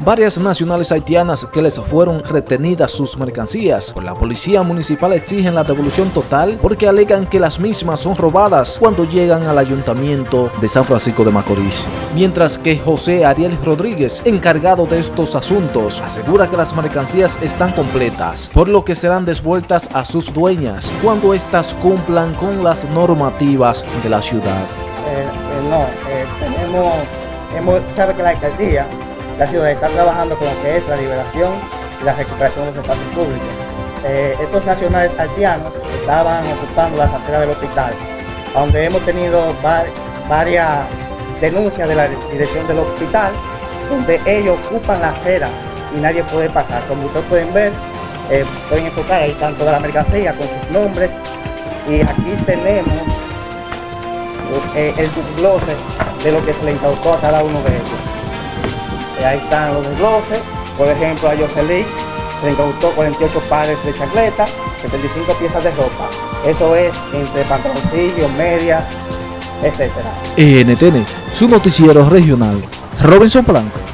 varias nacionales haitianas que les fueron retenidas sus mercancías. Por la policía municipal exigen la devolución total porque alegan que las mismas son robadas cuando llegan al ayuntamiento de San Francisco de Macorís. Mientras que José Ariel Rodríguez, encargado de estos asuntos, asegura que las mercancías están completas, por lo que serán devueltas a sus dueñas cuando éstas cumplan con las normativas de la ciudad. Eh, eh, no, eh, tenemos, hemos, sabe que la alcaldía, la ciudad está trabajando con lo que es la liberación y la recuperación de los espacios públicos. estos nacionales haitianos estaban ocupando las aceras del hospital, donde hemos tenido varias denuncias de la dirección del hospital, donde ellos ocupan la acera y nadie puede pasar. Como ustedes pueden ver, pueden enfocar ahí están toda la mercancía con sus nombres y aquí tenemos eh, el desglose de lo que se le incautó a cada uno de ellos. Eh, ahí están los desgloses, por ejemplo a Jocelyn se incautó 48 pares de chacleta, 75 piezas de ropa. Eso es entre pantaloncillos, medias, etc. NTN, su noticiero regional. Robinson Blanco.